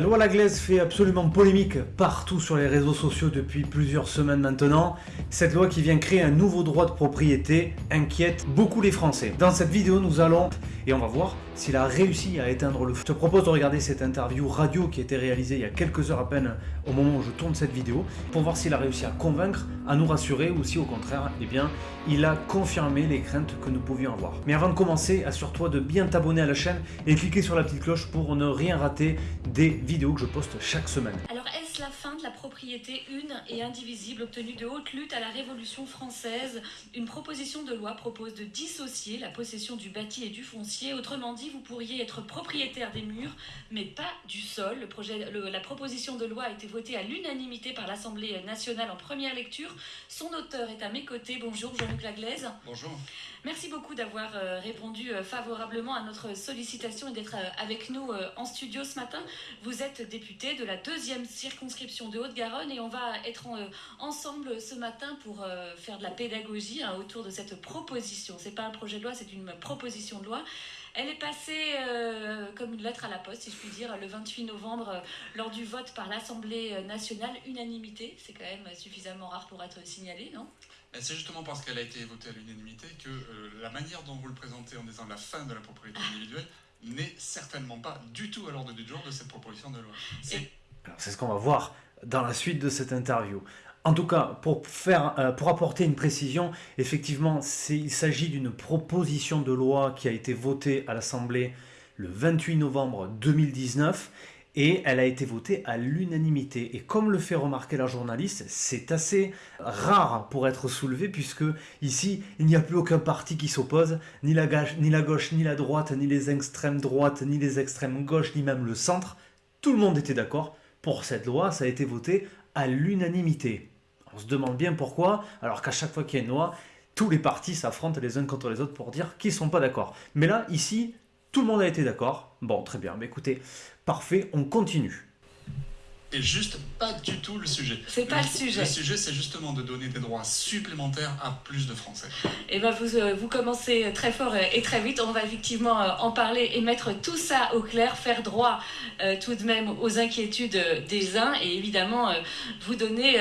La loi Laglaise fait absolument polémique partout sur les réseaux sociaux depuis plusieurs semaines maintenant. Cette loi qui vient créer un nouveau droit de propriété inquiète beaucoup les Français. Dans cette vidéo, nous allons, et on va voir s'il a réussi à éteindre le feu. Je te propose de regarder cette interview radio qui a été réalisée il y a quelques heures à peine au moment où je tourne cette vidéo pour voir s'il a réussi à convaincre, à nous rassurer ou si au contraire, eh bien, il a confirmé les craintes que nous pouvions avoir. Mais avant de commencer, assure-toi de bien t'abonner à la chaîne et cliquer sur la petite cloche pour ne rien rater des vidéos que je poste chaque semaine. La fin de la propriété une et indivisible obtenue de haute lutte à la Révolution française Une proposition de loi propose de dissocier la possession du bâti et du foncier. Autrement dit, vous pourriez être propriétaire des murs, mais pas du sol. La proposition de loi a été votée à l'unanimité par l'Assemblée nationale en première lecture. Son auteur est à mes côtés. Bonjour Jean-Luc Laglaise. Bonjour. Merci beaucoup d'avoir euh, répondu euh, favorablement à notre sollicitation et d'être euh, avec nous en studio ce matin. Vous êtes député de la deuxième circonscription de Haute-Garonne et on va être en, ensemble ce matin pour faire de la pédagogie hein, autour de cette proposition. C'est pas un projet de loi, c'est une proposition de loi. Elle est passée comme une lettre à la poste, si je puis dire, le 28 novembre lors du vote par l'Assemblée nationale, unanimité. C'est quand même suffisamment rare pour être signalé, non? C'est justement parce qu'elle a été votée à l'unanimité que euh, la manière dont vous le présentez en disant la fin de la propriété individuelle n'est certainement pas du tout à l'ordre du jour de cette proposition de loi. C'est Alors, C'est ce qu'on va voir dans la suite de cette interview. En tout cas, pour, faire, euh, pour apporter une précision, effectivement, c'est- il s'agit d'une proposition de loi qui a été votée à l'Assemblée le 28 novembre 2019 et elle a été votée à l'unanimité. Et comme le fait remarquer la journaliste, c'est assez rare pour être soulevé puisque ici, il n'y a plus aucun parti qui s'oppose, ni la, gauche, ni la droite, ni les extrêmes droites, ni les extrêmes gauches, ni même le centre. Tout le monde était d'accord pour cette loi, ça a été voté à l'unanimité. On se demande bien pourquoi, alors qu'à chaque fois qu'il y a une loi, tous les partis s'affrontent les uns contre les autres pour dire qu'ils ne sont pas d'accord. Mais là, ici, tout le monde a été d'accord. Bon, très bien, mais écoutez, parfait, on continue. Et juste pas du tout le sujet. C'est pas le sujet. Le sujet, c'est justement de donner des droits supplémentaires à plus de Français. Et ben vous, euh, vous commencez très fort euh, et très vite. On va effectivement euh, en parler et mettre tout ça au clair, faire droit euh, tout de même aux inquiétudes des uns et évidemment euh, vous donner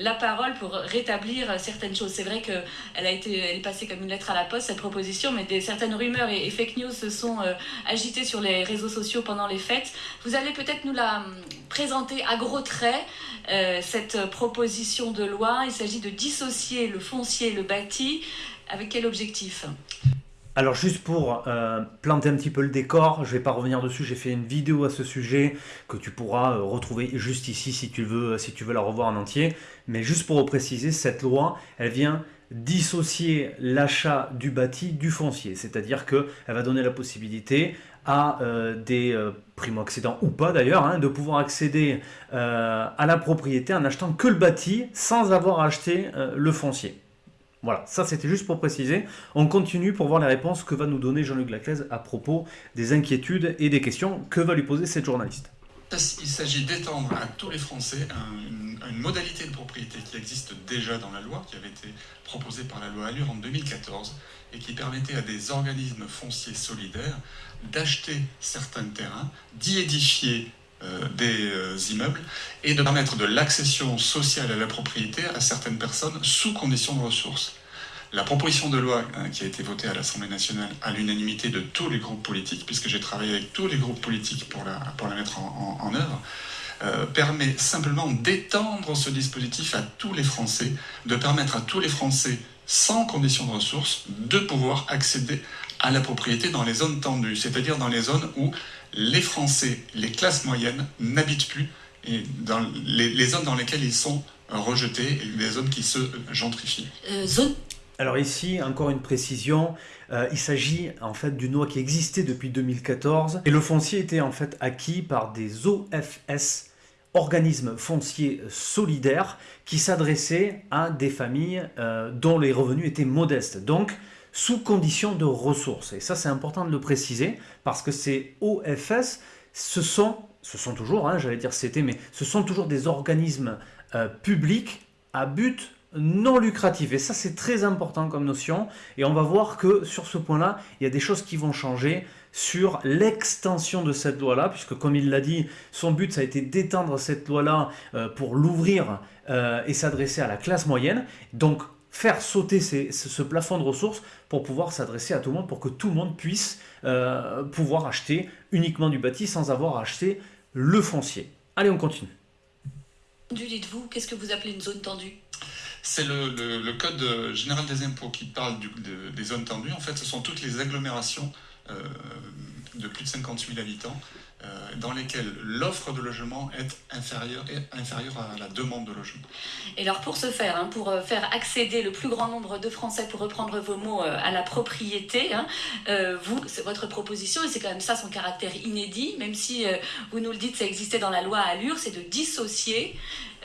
la parole pour rétablir certaines choses. C'est vrai qu'elle a été, elle est passée comme une lettre à la poste cette proposition, mais des certaines rumeurs et, et fake news se sont agitées sur les réseaux sociaux pendant les fêtes. Vous allez peut-être nous la hum, présenter à gros traits euh, cette proposition de loi. Il s'agit de dissocier le foncier et le bâti. Avec quel objectif? Alors juste pour euh, planter un petit peu le décor, je vais pas revenir dessus, j'ai fait une vidéo à ce sujet que tu pourras euh, retrouver juste ici si tu veux, si tu veux la revoir en entier. Mais juste pour préciser, cette loi, elle vient dissocier l'achat du bâti du foncier, c'est-à-dire qu'elle va donner la possibilité à euh, des euh, primo-accédants ou pas d'ailleurs, hein, de pouvoir accéder euh, à la propriété en achetant que le bâti sans avoir acheté le foncier. Voilà, ça c'était juste pour préciser. On continue pour voir les réponses que va nous donner Jean-Luc Laclèze à propos des inquiétudes et des questions que va lui poser cette journaliste. Il s'agit d'étendre à tous les Français un- une, une modalité de propriété qui existe déjà dans la loi, qui avait été proposée par la loi Allure en 2014, et qui permettait à des organismes fonciers solidaires d'acheter certains terrains, d'y édifier euh, des euh, immeubles, et de permettre de l'accession sociale à la propriété à certaines personnes sous condition de ressources? La proposition de loi hein, qui a été votée à l'Assemblée nationale à l'unanimité de tous les groupes politiques, puisque j'ai travaillé avec tous les groupes politiques pour la, pour la mettre en, œuvre, euh, permet simplement d'étendre ce dispositif à tous les Français, de permettre à tous les Français sans condition de ressources de pouvoir accéder à la propriété dans les zones tendues, c'est-à-dire dans les zones où les Français, les classes moyennes n'habitent plus et dans les, zones dans lesquelles ils sont rejetés et les zones qui se gentrifient. Euh, Zone Alors ici, encore une précision, euh, il s'agit en fait d'une loi qui existait depuis 2014 et le foncier était en fait acquis par des OFS, organismes fonciers solidaires, qui s'adressaient à des familles euh, dont les revenus étaient modestes, donc sous condition de ressources. Et ça c'est important de le préciser parce que ces OFS, ce sont, ce sont toujours, hein, j'allais dire c'était, mais ce sont toujours des organismes euh, publics à but non lucratif. Et ça, c'est très important comme notion. Et on va voir que sur ce point-là, il y a des choses qui vont changer sur l'extension de cette loi-là, puisque comme il l'a dit, son but, ça a été d'étendre cette loi-là euh, pour l'ouvrir euh, et s'adresser à la classe moyenne. Donc, faire sauter ce plafond de ressources pour pouvoir s'adresser à tout le monde, pour que tout le monde puisse euh, pouvoir acheter uniquement du bâti sans avoir acheté le foncier. Allez, on continue. Dites-vous, qu'est-ce que vous appelez une zone tendue? C'est le, Code général des impôts qui parle des zones tendues. En fait, ce sont toutes les agglomérations euh, de plus de 50 000 habitants euh, dans lesquels l'offre de logement est inférieure, à la demande de logement. Et alors pour ce faire, hein, pour euh, faire accéder le plus grand nombre de Français, pour reprendre vos mots, à la propriété, hein, vous, c'est votre proposition, et c'est quand même ça son caractère inédit, même si vous nous le dites, ça existait dans la loi Allure, c'est de dissocier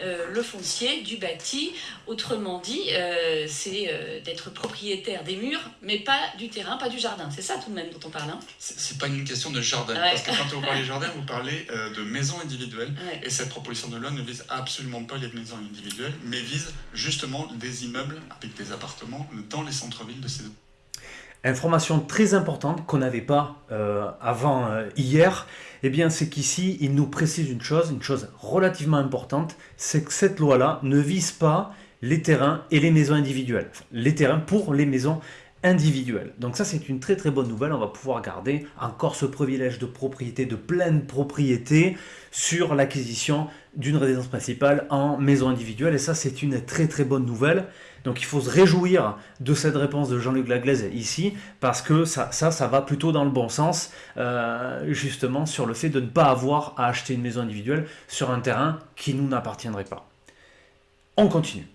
euh, le foncier du bâti. Autrement dit, euh, c'est euh, d'être propriétaire des murs, mais pas du terrain, pas du jardin. C'est ça tout de même dont on parle. Hein c'est pas une question de jardin. Parce que quand vous parlez jardin, vous parlez de maisons individuelles. Et cette proposition de loi ne vise absolument pas les maisons individuelles, mais vise justement des immeubles avec des appartements dans les centres-villes de ces Information très importante qu'on n'avait pas euh, avant euh, hier, eh bien c'est qu'ici il nous précise une chose, une chose relativement importante, c'est que cette loi-là ne vise pas les terrains et les maisons individuelles. les terrains pour les maisons individuelles. Donc ça c'est une très très bonne nouvelle, on va pouvoir garder encore ce privilège de propriété, de pleine propriété sur l'acquisition d'une résidence principale en maison individuelle et ça c'est une très très bonne nouvelle. Donc il faut se réjouir de cette réponse de Jean-Luc Laglaise ici, parce que ça, ça, va plutôt dans le bon sens, euh, justement sur le fait de ne pas avoir à acheter une maison individuelle sur un terrain qui nous n'appartiendrait pas. On continue.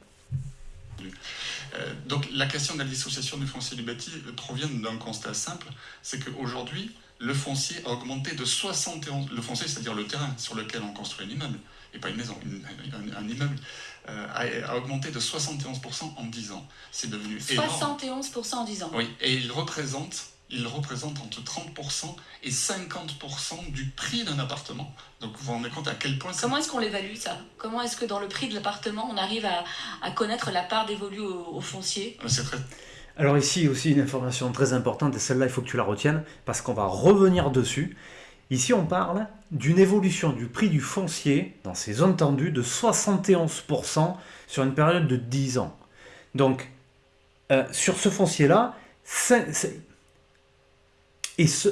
Euh, donc la question de la dissociation du foncier du bâti provient d'un constat simple, c'est qu'aujourd'hui, le foncier a augmenté de 71... Le foncier, c'est-à-dire le terrain sur lequel on construit un immeuble, et pas une maison, un, immeuble, euh, a, augmenté de 71% en 10 ans. C'est devenu 71% en 10 ans Oui, et il représente, il représente entre 30% et 50% du prix d'un appartement. Donc vous vous rendez compte à quel point... Comment est-ce qu'on l'évalue ça? Comment est-ce que dans le prix de l'appartement, on arrive à, connaître la part dévolue au, foncier? C'est très... Alors ici aussi une information très importante, et celle-là il faut que tu la retiennes, parce qu'on va revenir dessus. Ici, on parle d'une évolution du prix du foncier dans ces zones tendues de 71% sur une période de 10 ans. Donc, euh, sur ce foncier-là, et ce,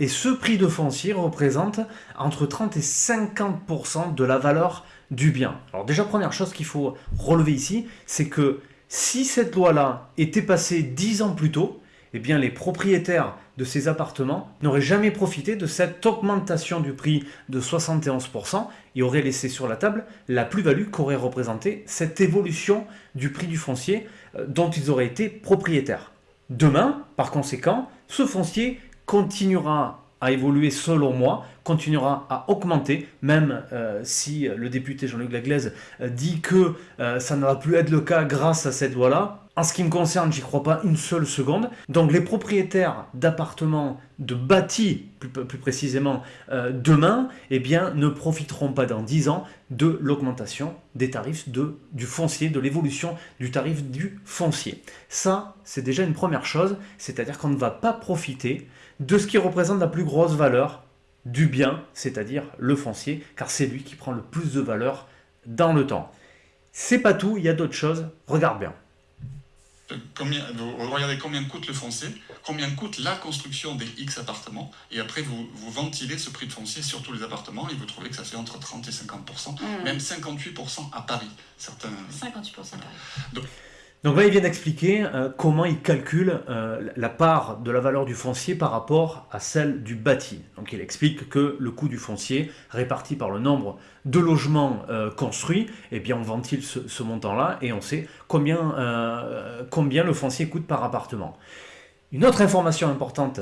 et ce prix de foncier représente entre 30 et 50% de la valeur du bien. Alors déjà, première chose qu'il faut relever ici, c'est que si cette loi-là était passée 10 ans plus tôt, eh bien les propriétaires de ces appartements n'auraient jamais profité de cette augmentation du prix de 71% et auraient laissé sur la table la plus-value qu'aurait représenté cette évolution du prix du foncier euh, dont ils auraient été propriétaires. Demain, par conséquent, ce foncier continuera à évoluer selon moi, continuera à augmenter, même euh, si le député Jean-Luc Laglaise euh, dit que ça ne va plus être le cas grâce à cette loi-là. En ce qui me concerne, j'y crois pas une seule seconde. Donc les propriétaires d'appartements, de bâtis plus, précisément, euh, demain, eh bien, ne profiteront pas dans 10 ans de l'augmentation des tarifs du foncier, de l'évolution du tarif du foncier. Ça, c'est déjà une première chose, c'est-à-dire qu'on ne va pas profiter de ce qui représente la plus grosse valeur du bien, c'est-à-dire le foncier, car c'est lui qui prend le plus de valeur dans le temps. C'est pas tout, il y a d'autres choses, regarde bien combien, vous regardez combien coûte le foncier, combien coûte la construction des X appartements, et après vous, vous ventilez ce prix de foncier sur tous les appartements, et vous trouvez que ça fait entre 30 et 50%, mmh. même 58% à Paris. Certains... 58% à Paris. Donc là, il vient d'expliquer euh, comment il calcule euh, la part de la valeur du foncier par rapport à celle du bâti. Donc il explique que le coût du foncier, réparti par le nombre de logements euh, construits, eh bien on ventile ce, montant-là et on sait combien, combien le foncier coûte par appartement. Une autre information importante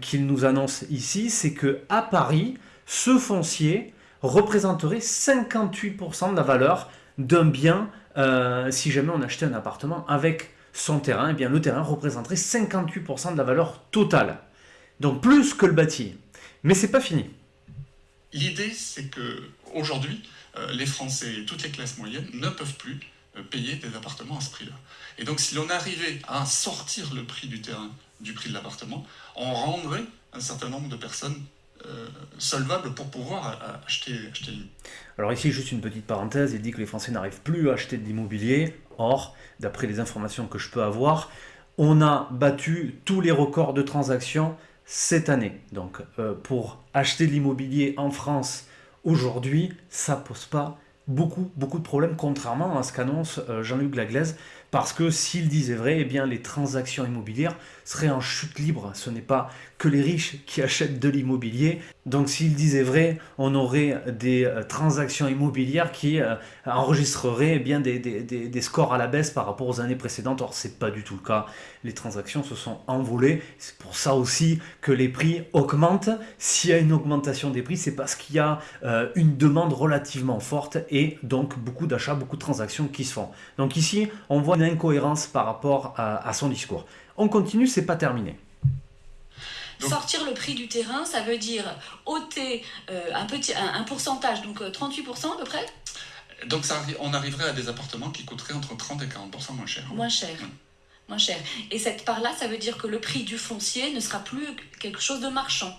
qu'il nous annonce ici, c'est que à Paris, ce foncier représenterait 58% de la valeur d'un bien euh, si jamais on achetait un appartement avec son terrain, eh bien le terrain représenterait 58% de la valeur totale. Donc plus que le bâti. Mais c'est pas fini. L'idée, c'est que aujourd'hui, euh, les Français et toutes les classes moyennes ne peuvent plus payer des appartements à ce prix-là. Et donc si l'on arrivait à sortir le prix du terrain du prix de l'appartement, on rendrait un certain nombre de personnes euh, solvables pour pouvoir acheter, acheter Alors ici, juste une petite parenthèse, il dit que les Français n'arrivent plus à acheter de l'immobilier. Or, d'après les informations que je peux avoir, on a battu tous les records de transactions cette année. Donc euh, pour acheter de l'immobilier en France aujourd'hui, ça pose pas beaucoup, beaucoup de problèmes, contrairement à ce qu'annonce euh, Jean-Luc Laglaise, parce que s'il disait vrai, eh bien les transactions immobilières seraient en chute libre. Ce n'est pas que les riches qui achètent de l'immobilier. Donc s'il disait vrai, on aurait des euh, transactions immobilières qui euh, enregistreraient eh bien des, scores à la baisse par rapport aux années précédentes. Or, c'est pas du tout le cas. Les transactions se sont envolées. C'est pour ça aussi que les prix augmentent. S'il y a une augmentation des prix, c'est parce qu'il y a une demande relativement forte et donc beaucoup d'achats, beaucoup de transactions qui se font. Donc ici, on voit une incohérence par rapport à, son discours. On continue, c'est pas terminé. Sortir le prix du terrain, ça veut dire ôter euh, un, petit, un, pourcentage, donc 38% euh, à peu près Donc ça, on arriverait à des appartements qui coûteraient entre 30 et 40% moins cher. Moins cher. Moins cher. Et cette part-là, ça veut dire que le prix du foncier ne sera plus quelque chose de marchand.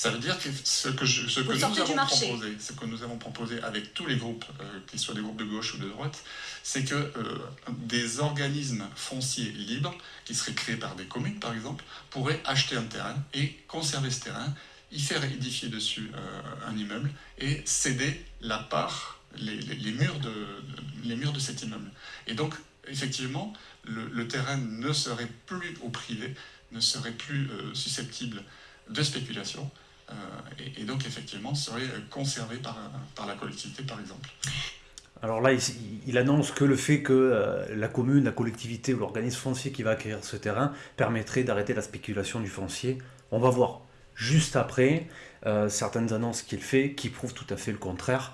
Ça veut dire que ce que, ce que nous avons proposé, ce que nous avons proposé avec tous les groupes, euh, qu'ils soient des groupes de gauche ou de droite, c'est que euh, des organismes fonciers libres, qui seraient créés par des communes par exemple, pourraient acheter un terrain et conserver ce terrain, y faire édifier dessus euh, un immeuble et céder la part, les, murs de, les murs de cet immeuble. Et donc, effectivement, le, terrain ne serait plus au privé, ne serait plus susceptible de spéculation, euh, et, donc effectivement serait conservé par, par la collectivité par exemple. Alors là, il, annonce que le fait que euh, la commune, la collectivité ou l'organisme foncier qui va acquérir ce terrain permettrait d'arrêter la spéculation du foncier. On va voir juste après euh, certaines annonces qu'il fait qui prouvent tout à fait le contraire.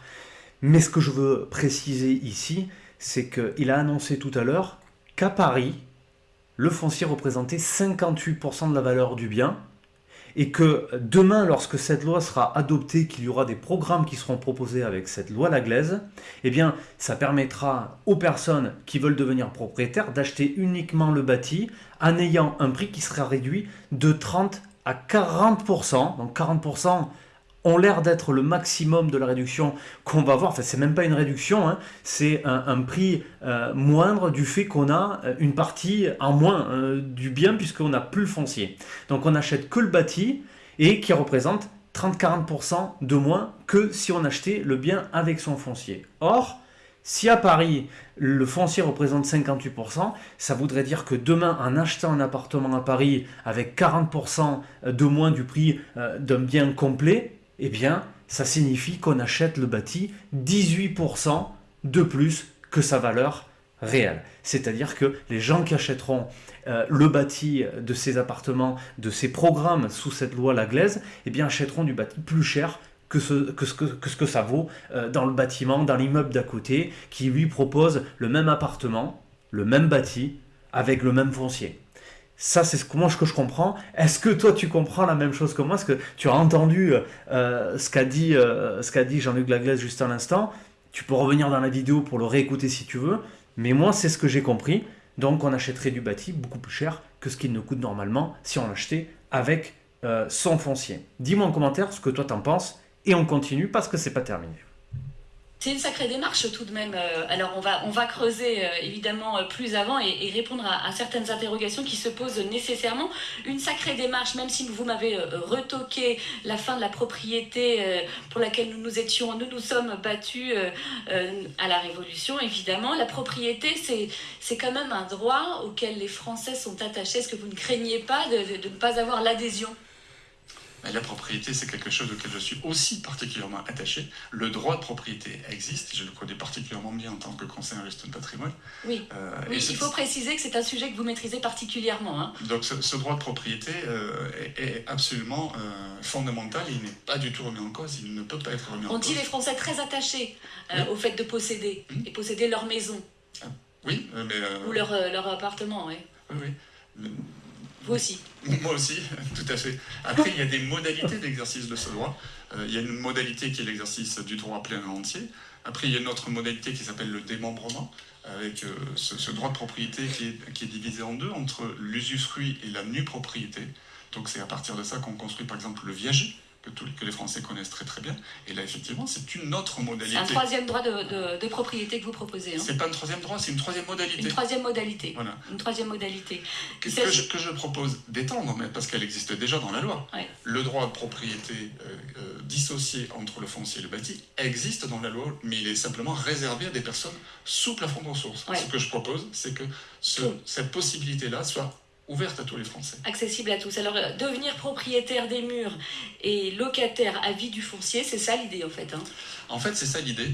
Mais ce que je veux préciser ici, c'est qu'il a annoncé tout à l'heure qu'à Paris, le foncier représentait 58% de la valeur du bien, et que demain, lorsque cette loi sera adoptée, qu'il y aura des programmes qui seront proposés avec cette loi Laglaise, eh bien, ça permettra aux personnes qui veulent devenir propriétaires d'acheter uniquement le bâti en ayant un prix qui sera réduit de 30 à 40%. Donc 40%, ont l'air d'être le maximum de la réduction qu'on va voir. Enfin, c'est même pas une réduction, hein. c'est un, prix euh, moindre du fait qu'on a euh, une partie en moins euh, du bien puisqu'on n'a plus le foncier. Donc on n'achète que le bâti et qui représente 30-40% de moins que si on achetait le bien avec son foncier. Or, si à Paris, le foncier représente 58%, ça voudrait dire que demain, en achetant un appartement à Paris avec 40% de moins du prix d'un bien complet, eh bien, ça signifie qu'on achète le bâti 18% de plus que sa valeur réelle. C'est-à-dire que les gens qui achèteront euh, le bâti de ces appartements, de ces programmes sous cette loi Laglaise, eh bien, achèteront du bâti plus cher que ce que, ça vaut euh, dans le bâtiment, dans l'immeuble d'à côté, qui lui propose le même appartement, le même bâti, avec le même foncier. Ça, c'est ce que moi que je comprends. Est-ce que toi, tu comprends la même chose que moi? Est-ce que tu as entendu euh, ce qu'a dit, euh, dit Jean-Luc Laglaise juste à l'instant Tu peux revenir dans la vidéo pour le réécouter si tu veux. Mais moi, c'est ce que j'ai compris. Donc, on achèterait du bâti beaucoup plus cher que ce qu'il ne coûte normalement si on l'achetait avec euh, son foncier. Dis-moi en commentaire ce que toi t'en penses et on continue parce que c'est pas terminé. C'est une sacrée démarche tout de même. Euh, alors on va, on va creuser euh, évidemment euh, plus avant et, répondre à, certaines interrogations qui se posent nécessairement. Une sacrée démarche, même si vous m'avez retoqué la fin de la propriété pour laquelle nous nous étions, nous nous sommes battus à la Révolution évidemment. La propriété c'est quand même un droit auquel les Français sont attachés. Est-ce que vous ne craignez pas de ne pas avoir l'adhésion? La propriété, c'est quelque chose auquel je suis aussi particulièrement attaché. Le droit de propriété existe, je le connais particulièrement bien en tant que conseiller en gestion de patrimoine. Oui, euh, il faut préciser que c'est un sujet que vous maîtrisez particulièrement. Hein. Donc ce, droit de propriété euh, est, absolument euh, fondamental, il n'est pas du tout remis en cause, il ne peut pas être remis en cause. On dit les Français très attachés au fait de posséder, hum. et posséder leur maison. Ah, oui, mais... Ou leur, leur appartement, oui. Oui, oui Vous aussi Moi aussi, tout à fait. Après, il y a des modalités d'exercice de ce droit. Euh, il y a une modalité qui est l'exercice du droit plein et entier. Après, il y a une autre modalité qui s'appelle le démembrement, avec euh, ce, droit de propriété qui est, qui est divisé en deux, entre l'usufruit et la nue propriété. Donc c'est à partir de ça qu'on construit par exemple le viager, que, les Français connaissent très très bien. Et là, effectivement, c'est une autre modalité. C'est un troisième droit de, propriété que vous proposez. Hein. C'est pas un troisième droit, c'est une troisième modalité. Une troisième modalité. Voilà. Une troisième modalité. Que, que, je, que je, propose d'étendre, parce qu'elle existe déjà dans la loi. Le droit de propriété euh, euh, dissocié entre le foncier et le bâti existe dans la loi, mais il est simplement réservé à des personnes sous plafond de ressources. Ce que je propose, c'est que ce, cette possibilité-là soit ouverte à tous les Français. Accessible à tous. Alors, euh, devenir propriétaire des murs et locataire à vie du foncier, c'est ça l'idée en fait hein En fait, c'est ça l'idée.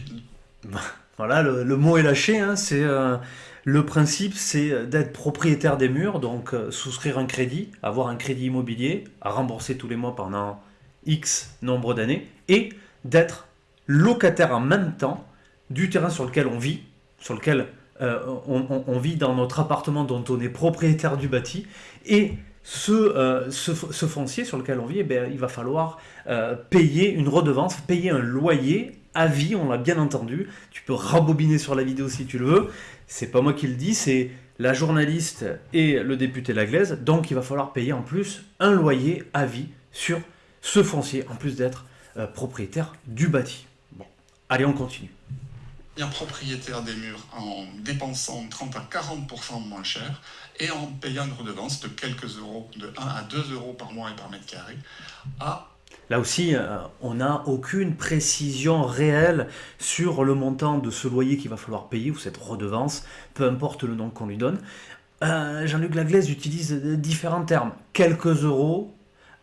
Voilà, le, mot est lâché. Hein, c'est euh, Le principe, c'est d'être propriétaire des murs, donc euh, souscrire un crédit, avoir un crédit immobilier à rembourser tous les mois pendant X nombre d'années, et d'être locataire en même temps du terrain sur lequel on vit, sur lequel euh, on, vit dans notre appartement dont on est propriétaire du bâti, et ce, euh, foncier sur lequel on vit, eh bien, il va falloir euh, payer une redevance, payer un loyer à vie, on l'a bien entendu. Tu peux rabobiner sur la vidéo si tu le veux. C'est pas moi qui le dis, c'est la journaliste et le député Laglaise. Donc il va falloir payer en plus un loyer à vie sur ce foncier, en plus d'être propriétaire du bâti. Bon, allez, on continue propriétaire des murs en dépensant 30 à 40% moins cher et en payant une redevance de quelques euros, de 1 à 2 euros par mois et par mètre carré, Là aussi, euh, on n'a aucune précision réelle sur le montant de ce loyer qu'il va falloir payer ou cette redevance, peu importe le nom qu'on lui donne. Euh, Jean-Luc Laglaise utilise différents termes. Quelques euros,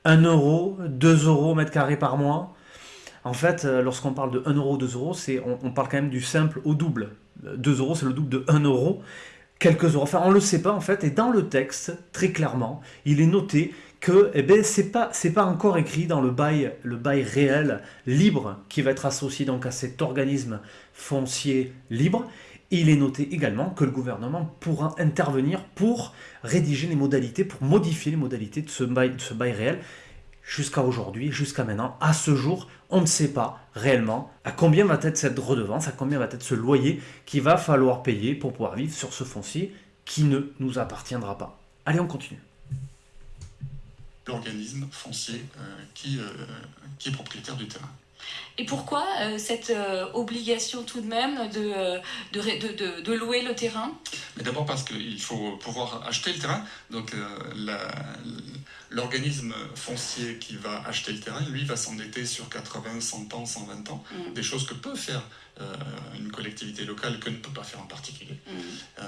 1 euro, 2 euros mètre carré par mois. En fait, euh, lorsqu'on parle de 1 euro, 2 euros, on, on, parle quand même du simple au double. 2 euros, c'est le double de 1 euro. Quelques euros. Enfin, on ne le sait pas en fait. Et dans le texte, très clairement, il est noté que eh ben, ce n'est pas, pas encore écrit dans le bail, le bail réel libre qui va être associé donc à cet organisme foncier libre. Il est noté également que le gouvernement pourra intervenir pour rédiger les modalités, pour modifier les modalités de ce bail, de ce bail réel jusqu'à aujourd'hui, jusqu'à maintenant, à ce jour, on ne sait pas réellement à combien va être cette redevance, à combien va être ce loyer qu'il va falloir payer pour pouvoir vivre sur ce foncier qui ne nous appartiendra pas. Allez, on continue. L'organisme foncier euh, euh, qui est propriétaire du terrain. Et pourquoi euh, cette obligation tout de même de, de, de, louer le terrain? D'abord parce qu'il faut pouvoir acheter le terrain. Donc L'organisme foncier qui va acheter le terrain, lui, va s'endetter sur 80, 100 ans, 120 ans, mm. des choses que peut faire euh, une collectivité locale que ne peut pas faire en particulier. Mm. Euh,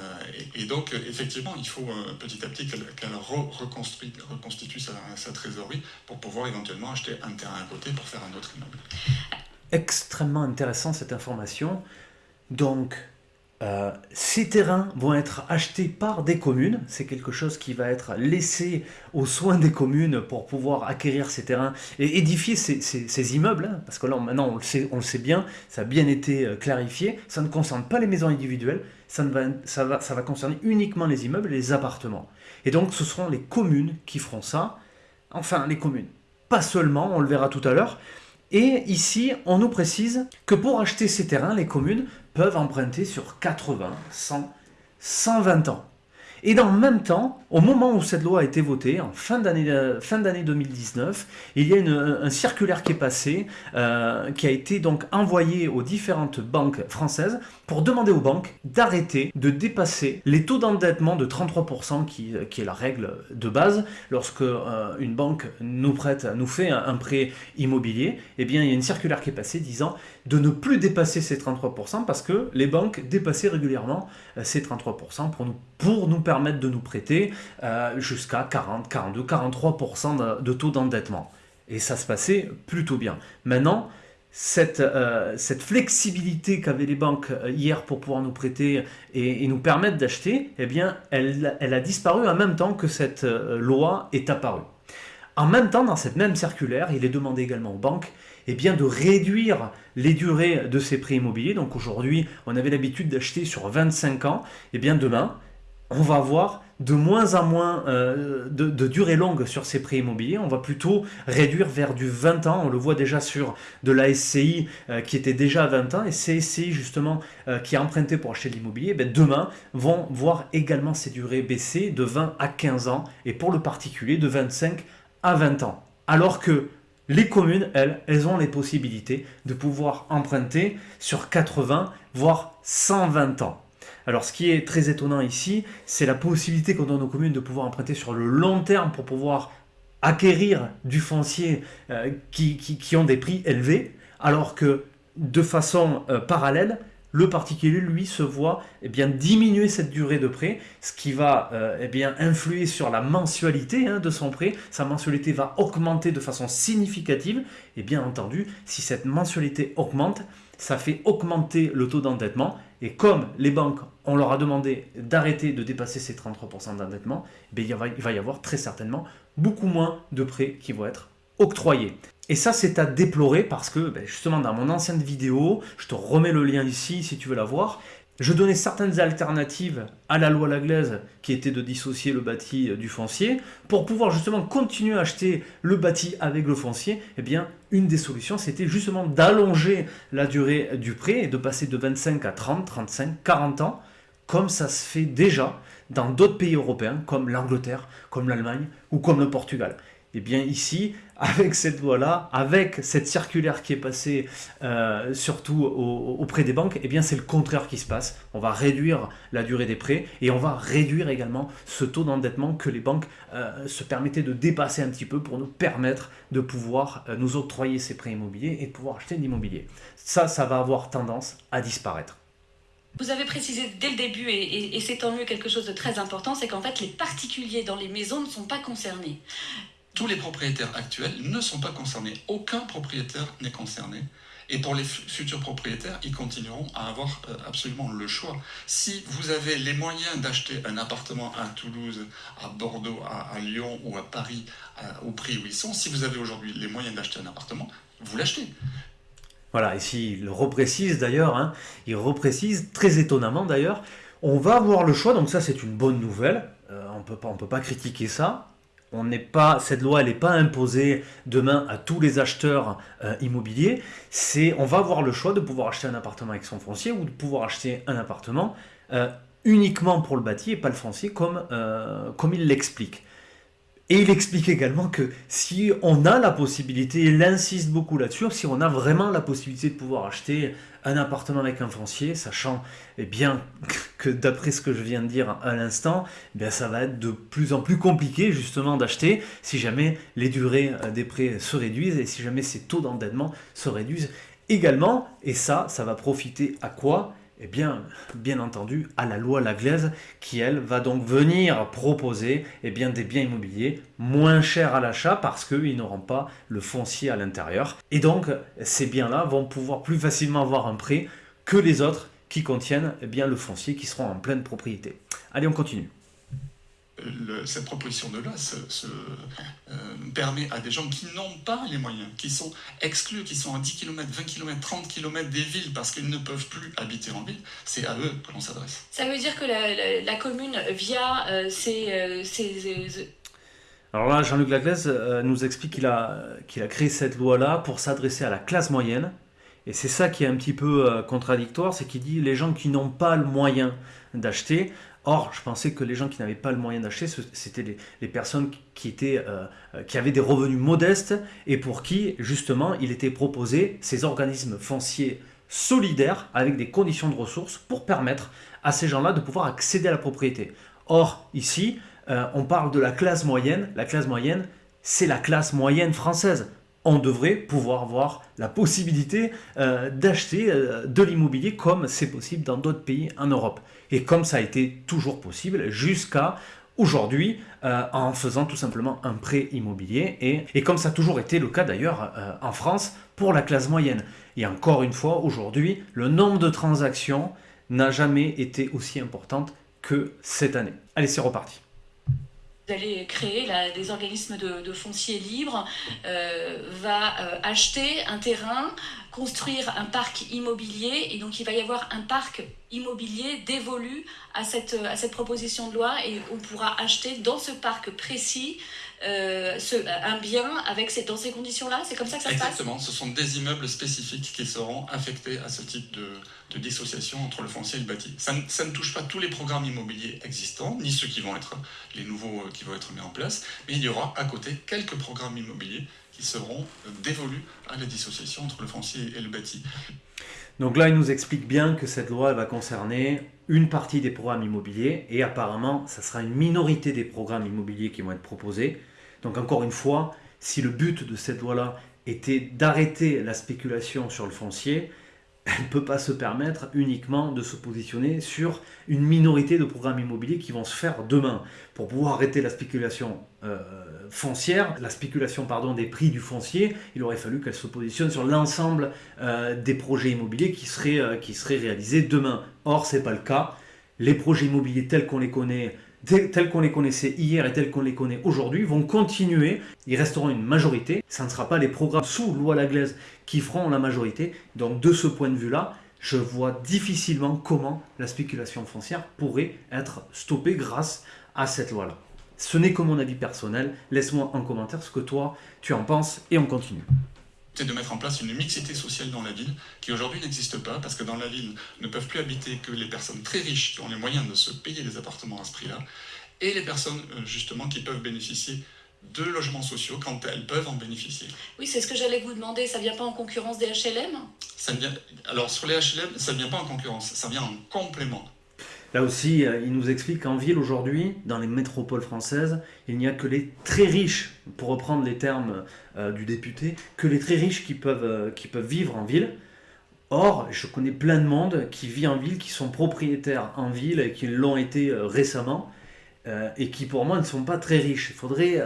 et, donc, effectivement, il faut euh, petit à petit qu'elle reconstitue sa, sa, trésorerie pour pouvoir éventuellement acheter un terrain à côté pour faire un autre immeuble. Extrêmement intéressant cette information. Donc, euh, ces terrains vont être achetés par des communes, c'est quelque chose qui va être laissé aux soins des communes pour pouvoir acquérir ces terrains et édifier ces, immeubles, hein, parce que là maintenant on le, sait, on le sait bien, ça a bien été euh, clarifié, ça ne concerne pas les maisons individuelles, ça, va, ça, va, ça va concerner uniquement les immeubles et les appartements. Et donc ce seront les communes qui feront ça, enfin les communes, pas seulement, on le verra tout à l'heure, et ici, on nous précise que pour acheter ces terrains, les communes peuvent emprunter sur 80, 100, 120 ans. Et dans le même temps, au moment où cette loi a été votée, en fin d'année euh, fin 2019, il y a une, un circulaire qui est passé, euh, qui a été donc envoyé aux différentes banques françaises pour demander aux banques d'arrêter de dépasser les taux d'endettement de 33% qui, qui, est la règle de base. Lorsque euh, une banque nous prête, nous fait un, prêt immobilier, eh bien il y a une circulaire qui est passée disant de ne plus dépasser ces 33% parce que les banques dépassaient régulièrement ces 33% pour nous, pour nous permettre de nous prêter euh, jusqu'à 40, 42, 43% de, taux d'endettement. Et ça se passait plutôt bien. Maintenant, cette, euh, cette flexibilité qu'avaient les banques euh, hier pour pouvoir nous prêter et, nous permettre d'acheter, eh bien, elle, a disparu en même temps que cette loi est apparue. En même temps, dans cette même circulaire, il est demandé également aux banques eh bien, de réduire les durées de ces prêts immobiliers. Donc aujourd'hui, on avait l'habitude d'acheter sur 25 ans. Eh bien demain, on va voir de moins en moins euh, de, durée longue sur ces prêts immobiliers. On va plutôt réduire vers du 20 ans. On le voit déjà sur de la SCI euh, qui était déjà à 20 ans. Et ces SCI justement euh, qui a emprunté pour acheter de l'immobilier, ben, demain vont voir également ces durées baisser de 20 à 15 ans. Et pour le particulier de 25 à 20 ans. Alors que les communes, elles, elles ont les possibilités de pouvoir emprunter sur 80 voire 120 ans. Alors ce qui est très étonnant ici, c'est la possibilité qu'on donne aux communes de pouvoir emprunter sur le long terme pour pouvoir acquérir du foncier euh, qui, ont des prix élevés, alors que de façon euh, parallèle, le particulier, lui, se voit eh diminuer cette durée de prêt, ce qui va euh, eh influer sur la mensualité hein, de son prêt. Sa mensualité va augmenter de façon significative. Et bien entendu, si cette mensualité augmente, ça fait augmenter le taux d'endettement et comme les banques, on leur a demandé d'arrêter de dépasser ces 33% d'endettement, eh il, va y avoir très certainement beaucoup moins de prêts qui vont être octroyés. Et ça, c'est à déplorer parce que ben, justement dans mon ancienne vidéo, je te remets le lien ici si tu veux la voir, je donnais certaines alternatives à la loi Laglaise qui était de dissocier le bâti du foncier. Pour pouvoir justement continuer à acheter le bâti avec le foncier, eh bien, une des solutions, c'était justement d'allonger la durée du prêt et de passer de 25 à 30, 35, 40 ans, comme ça se fait déjà dans d'autres pays européens comme l'Angleterre, comme l'Allemagne ou comme le Portugal. Et eh bien ici, avec cette loi-là, avec cette circulaire qui est passée euh, surtout auprès des banques, eh bien c'est le contraire qui se passe. On va réduire la durée des prêts et on va réduire également ce taux d'endettement que les banques euh, se permettaient de dépasser un petit peu pour nous permettre de pouvoir euh, nous octroyer ces prêts immobiliers et de pouvoir acheter de l'immobilier. Ça, ça va avoir tendance à disparaître. Vous avez précisé dès le début, et, et c'est tant mieux quelque chose de très important, c'est qu'en fait les particuliers dans les maisons ne sont pas concernés tous les propriétaires actuels ne sont pas concernés. Aucun propriétaire n'est concerné. Et pour les futurs propriétaires, ils continueront à avoir euh, absolument le choix. Si vous avez les moyens d'acheter un appartement à Toulouse, à Bordeaux, à, Lyon ou à Paris, au prix où ils sont, si vous avez aujourd'hui les moyens d'acheter un appartement, vous l'achetez. Voilà, ici il reprécise d'ailleurs, hein, il reprécise très étonnamment d'ailleurs, on va avoir le choix, donc ça c'est une bonne nouvelle, euh, on ne peut pas critiquer ça, on n'est pas, cette loi, n'est pas imposée demain à tous les acheteurs euh, immobiliers. On va avoir le choix de pouvoir acheter un appartement avec son foncier ou de pouvoir acheter un appartement euh, uniquement pour le bâti et pas le foncier comme, euh, comme il l'explique. Et il explique également que si on a la possibilité, il insiste beaucoup là-dessus, si on a vraiment la possibilité de pouvoir acheter un appartement avec un foncier, sachant eh bien, que d'après ce que je viens de dire à l'instant, eh ça va être de plus en plus compliqué justement d'acheter si jamais les durées euh, des prêts se réduisent et si jamais ces taux d'endettement se réduisent également. Et ça, ça va profiter à quoi? Eh bien, bien entendu, à la loi Laglaise, qui, elle, va donc venir proposer eh bien, des biens immobiliers moins chers à l'achat parce qu'ils n'auront pas le foncier à l'intérieur. Et donc, ces biens-là vont pouvoir plus facilement avoir un prêt que les autres qui contiennent eh bien, le foncier qui seront en pleine propriété. Allez, on continue cette proposition de loi se, euh, permet à des gens qui n'ont pas les moyens, qui sont exclus, qui sont à 10 km, 20 km, 30 km des villes parce qu'ils ne peuvent plus habiter en ville, c'est à eux que l'on s'adresse. Ça veut dire que la, commune, via euh, euh, ses, Alors là, Jean-Luc Laglaise nous explique qu'il a, qu'il a créé cette loi-là pour s'adresser à la classe moyenne. Et c'est ça qui est un petit peu contradictoire, c'est qu'il dit les gens qui n'ont pas le moyen d'acheter, Or, je pensais que les gens qui n'avaient pas le moyen d'acheter, c'était les, personnes euh, euh, qui avaient des revenus modestes et pour qui, justement, il était proposé ces organismes fonciers solidaires avec des conditions de ressources pour permettre à ces gens-là de pouvoir accéder à la propriété. Or, ici, euh, on parle de la classe moyenne. La classe moyenne, c'est la classe moyenne française on devrait pouvoir avoir la possibilité euh, d'acheter euh, de l'immobilier comme c'est possible dans d'autres pays en Europe. Et comme ça a été toujours possible jusqu'à aujourd'hui euh, en faisant tout simplement un prêt immobilier et, comme ça a toujours été le cas d'ailleurs en France pour la classe moyenne. Et encore une fois, aujourd'hui, le nombre de transactions n'a jamais été aussi importante que cette année. Allez, c'est reparti vous allez créer des organismes de, foncier libre, euh, va euh, acheter un terrain construire un parc immobilier. Et donc il va y avoir un parc immobilier dévolu à cette, proposition de loi. Et on pourra acheter dans ce parc précis euh, un bien avec ces, dans ces conditions-là. C'est comme ça que ça se passe? Exactement, ce sont des immeubles spécifiques qui seront affectés à ce type de, de dissociation entre le foncier et le bâti. Ça, ça, ne touche pas tous les programmes immobiliers existants, ni ceux qui vont être les nouveaux euh, qui vont être mis en place, mais il y aura à côté quelques programmes immobiliers seront dévolus à la dissociation entre le foncier et le bâti. Donc là, il nous explique bien que cette loi va concerner une partie des programmes immobiliers et apparemment, ça sera une minorité des programmes immobiliers qui vont être proposés. Donc encore une fois, si le but de cette loi-là était d'arrêter la spéculation sur le foncier, elle ne peut pas se permettre uniquement de se positionner sur une minorité de programmes immobiliers qui vont se faire demain. Pour pouvoir arrêter la spéculation euh, foncière, la spéculation pardon, des prix du foncier, il aurait fallu qu'elle se positionne sur l'ensemble euh, des projets immobiliers qui seraient, euh, qui seraient réalisés demain. Or, ce n'est pas le cas. Les projets immobiliers tels qu'on les connaît tels qu'on les connaissait hier et tels qu'on les connaît aujourd'hui, vont continuer. Ils resteront une majorité. Ça ne sera pas les programmes sous loi Laglaise qui feront la majorité. Donc de ce point de vue-là, je vois difficilement comment la spéculation foncière pourrait être stoppée grâce à cette loi-là. Ce n'est que mon avis personnel. Laisse-moi en commentaire ce que toi, tu en penses et on continue c'est de mettre en place une mixité sociale dans la ville qui aujourd'hui n'existe pas parce que dans la ville ne peuvent plus habiter que les personnes très riches qui ont les moyens de se payer des appartements à ce prix-là et les personnes euh, justement qui peuvent bénéficier de logements sociaux quand elles peuvent en bénéficier. Oui, c'est ce que j'allais vous demander. Ça ne vient pas en concurrence des HLM ça vient, Alors sur les HLM, ça ne vient pas en concurrence, ça vient en complément. Là aussi, euh, il nous explique qu'en ville aujourd'hui, dans les métropoles françaises, il n'y a que les très riches, pour reprendre les termes euh, du député, que les très riches qui peuvent, euh, qui peuvent vivre en ville. Or, je connais plein de monde qui vit en ville, qui sont propriétaires en ville et qui l'ont été récemment. et qui pour moi ne sont pas très riches. Il faudrait,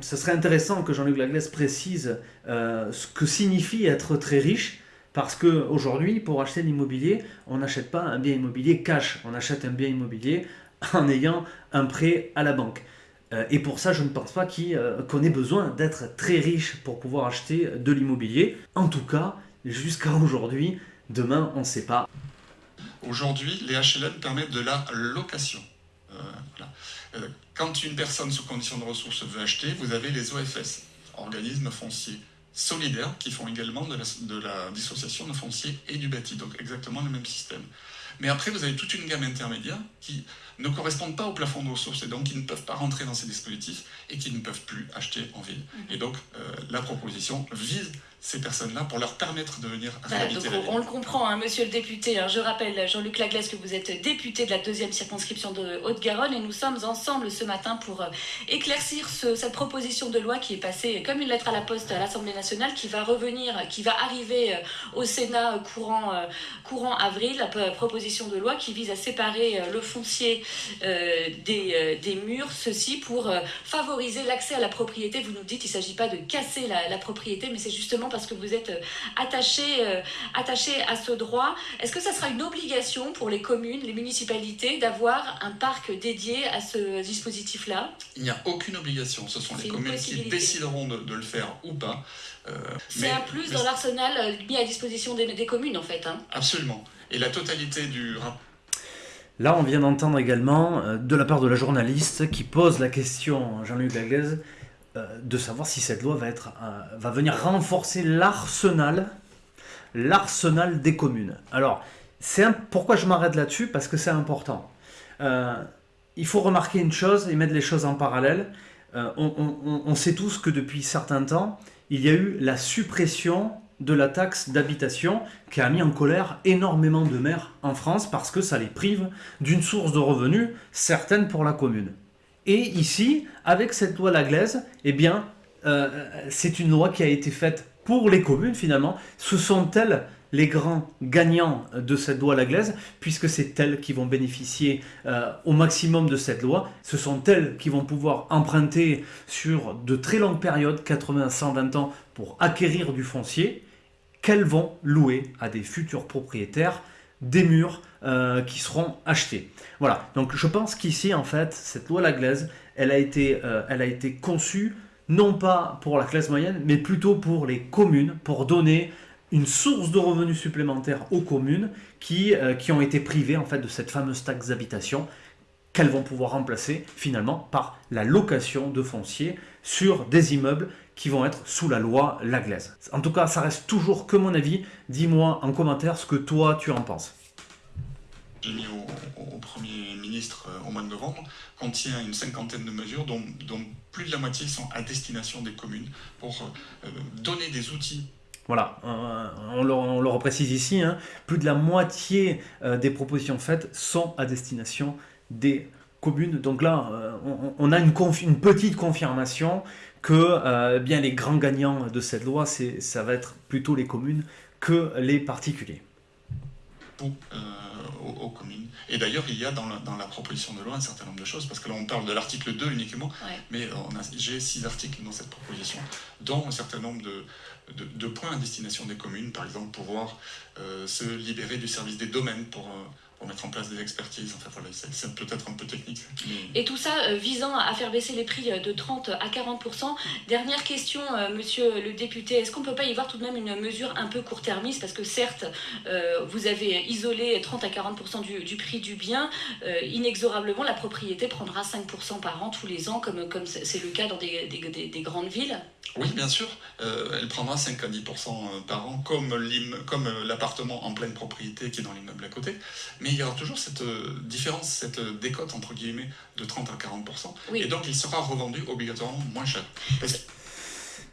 ce serait intéressant que Jean-Luc Laglaise précise ce que signifie être très riche, parce qu'aujourd'hui, pour acheter l'immobilier, on n'achète pas un bien immobilier cash, on achète un bien immobilier en ayant un prêt à la banque. Euh, et pour ça, je ne pense pas euh, qu'on ait besoin d'être très riche pour pouvoir acheter de l'immobilier. En tout cas, jusqu'à aujourd'hui, demain, on ne sait pas. Aujourd'hui, les HLM permettent de la location. Euh, quand une personne sous condition de ressources veut acheter, vous avez les OFS, organismes fonciers solidaires qui font également de la, de la, dissociation de foncier et du bâti, donc exactement le même système. Mais après, vous avez toute une gamme intermédiaire qui ne correspondent pas au plafond de ressources et donc qui ne peuvent pas rentrer dans ces dispositifs et qui ne peuvent plus acheter en ville. Mhm. Et donc, euh, la proposition vise ces personnes-là pour leur permettre de venir la ville. On le comprend, hein, monsieur le député. Hein, je rappelle, Jean-Luc Laglaise, que vous êtes député de la deuxième circonscription de Haute-Garonne et nous sommes ensemble ce matin pour euh, éclaircir cette proposition de loi qui est passée comme une lettre à la poste à l'Assemblée nationale, qui va revenir, qui va arriver euh, au Sénat courant, courant avril, la proposition de loi qui vise à séparer le foncier des, des, murs, ceci pour favoriser l'accès à la propriété. Vous nous dites, il ne s'agit pas de casser la, la propriété, mais c'est justement parce que vous êtes euh, attaché, euh, attaché à ce droit. Est-ce que ça sera une obligation pour les communes, les municipalités, d'avoir un parc dédié à ce dispositif-là? Il n'y a aucune obligation. Ce sont les communes qui décideront de, le faire ou pas. Euh, c'est un plus dans l'arsenal mis à disposition des, communes, en fait. Hein. Absolument. Et la totalité du rapport Là, on vient d'entendre également de la part de la journaliste qui pose la question, Jean-Luc Laglaise, euh, de savoir si cette loi va, être, euh, venir renforcer l'arsenal des communes. Alors, pourquoi je m'arrête là-dessus? Parce que c'est important. Euh, il faut remarquer une chose et mettre les choses en parallèle. on, sait tous que depuis certains temps, il y a eu la suppression de la taxe d'habitation qui a mis en colère énormément de maires en France parce que ça les prive d'une source de revenus certaine pour la commune. Et ici, avec cette loi Laglaise, eh bien, euh, c'est une loi qui a été faite pour les communes finalement. Ce sont elles les grands gagnants de cette loi Laglaise, puisque c'est elles qui vont bénéficier euh, au maximum de cette loi. Ce sont elles qui vont pouvoir emprunter sur de très longues périodes, 80 120 ans, pour acquérir du foncier, qu'elles vont louer à des futurs propriétaires des murs euh, qui seront achetés. Voilà, donc je pense qu'ici, en fait, cette loi Laglaise, elle a été, euh, elle a été conçue non pas pour la classe moyenne, mais plutôt pour les communes, pour donner une source de revenus supplémentaires aux communes qui, euh, ont été privées en fait, de cette fameuse taxe d'habitation qu'elles vont pouvoir remplacer finalement par la location de foncier sur des immeubles qui vont être sous la loi Laglaise. En tout cas, ça reste toujours que mon avis. Dis-moi en commentaire ce que toi tu en penses. J'ai mis au, Premier ministre euh, au mois de novembre contient une cinquantaine de mesures dont, plus de la moitié sont à destination des communes pour euh, donner des outils voilà, on le, on reprécise ici, hein. plus de la moitié euh, des propositions faites sont à destination des communes. Donc là, on, a une, une, petite confirmation que euh, bien les grands gagnants de cette loi, ça va être plutôt les communes que les particuliers. Pour, euh, aux, communes. Et d'ailleurs, il y a dans la, proposition de loi un certain nombre de choses, parce que là, on parle de l'article 2 uniquement, mais j'ai six articles dans cette proposition, dont un certain nombre de, de, points à destination des communes, par exemple, pouvoir euh, se libérer du service des domaines pour pour mettre en place des expertises. Enfin, voilà, c'est peut-être un peu technique. Et tout ça euh, visant à faire baisser les prix euh, de 30 à 40%. Dernière question, euh, monsieur le député, est-ce qu'on ne peut pas y voir tout de même une mesure un peu court-termiste? Parce que certes, vous avez isolé 30 à 40% du, du, prix du bien. inexorablement, la propriété prendra 5% par an tous les ans, comme c'est le cas dans des, des, des, grandes villes Oui, bien sûr. elle prendra 5 à 10% par an, comme l'appartement en pleine propriété qui est dans l'immeuble à côté. Mais il y aura toujours cette euh, différence, cette euh, décote entre guillemets de 30 à 40%. Et donc il sera revendu obligatoirement moins cher.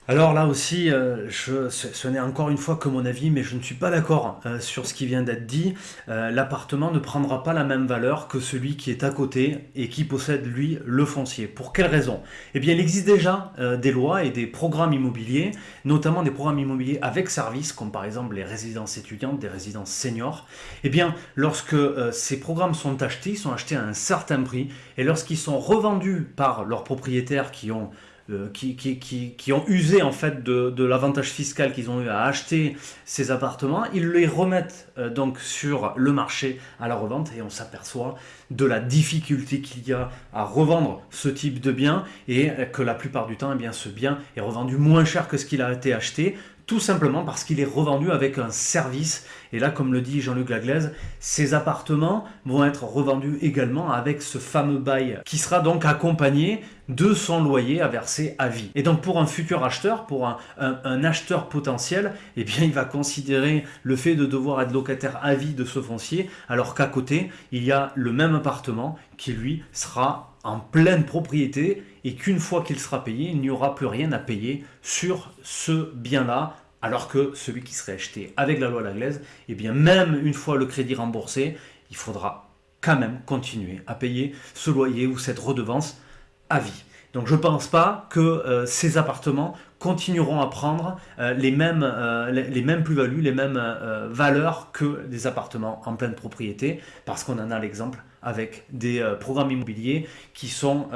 Alors là aussi, euh, ce, n'est encore une fois que mon avis, mais je ne suis pas d'accord euh, sur ce qui vient d'être dit. Euh, l'appartement ne prendra pas la même valeur que celui qui est à côté et qui possède, lui, le foncier. Pour quelle raison? Eh bien, il existe déjà des lois et des programmes immobiliers, notamment des programmes immobiliers avec service, comme par exemple les résidences étudiantes, des résidences seniors. Eh bien, lorsque ces programmes sont achetés, ils sont achetés à un certain prix, et lorsqu'ils sont revendus par leurs propriétaires qui ont euh, qui, ont usé en fait de, l'avantage fiscal qu'ils ont eu à acheter ces appartements, ils les remettent euh, donc sur le marché à la revente et on s'aperçoit de la difficulté qu'il y a à revendre ce type de bien et que la plupart du temps, eh ce bien est revendu moins cher que ce qu'il a été acheté tout simplement parce qu'il est revendu avec un service. Et là, comme le dit Jean-Luc Laglaise, ces appartements vont être revendus également avec ce fameux bail qui sera donc accompagné de son loyer à verser à vie. Et donc pour un futur acheteur, pour un, acheteur potentiel, eh bien il va considérer le fait de devoir être locataire à vie de ce foncier, alors qu'à côté, il y a le même appartement qui lui sera en pleine propriété et qu'une fois qu'il sera payé, il n'y aura plus rien à payer sur ce bien-là, alors que celui qui serait acheté avec la loi Laglaise, eh bien même une fois le crédit remboursé, il faudra quand même continuer à payer ce loyer ou cette redevance à vie. Donc je ne pense pas que euh, ces appartements continueront à prendre euh, les mêmes, euh, les, mêmes plus-values, les mêmes valeurs que des appartements en pleine propriété, parce qu'on en a l'exemple avec des programmes immobiliers qui sont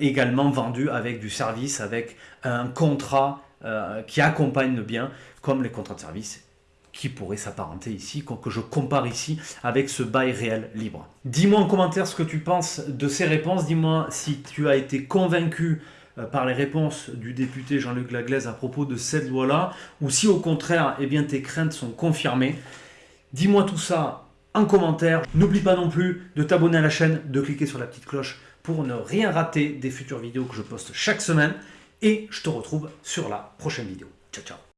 également vendus avec du service, avec un contrat qui accompagne le bien, comme les contrats de service qui pourrait s'apparenter ici, que je compare ici avec ce bail réel libre. Dis-moi en commentaire ce que tu penses de ces réponses, dis-moi si tu as été convaincu euh, par les réponses du député Jean-Luc Laglaise à propos de cette loi-là, ou si au contraire, eh bien, tes craintes sont confirmées. Dis-moi tout ça en commentaire. N'oublie pas non plus de t'abonner à la chaîne, de cliquer sur la petite cloche pour ne rien rater des futures vidéos que je poste chaque semaine. Et je te retrouve sur la prochaine vidéo. Ciao, ciao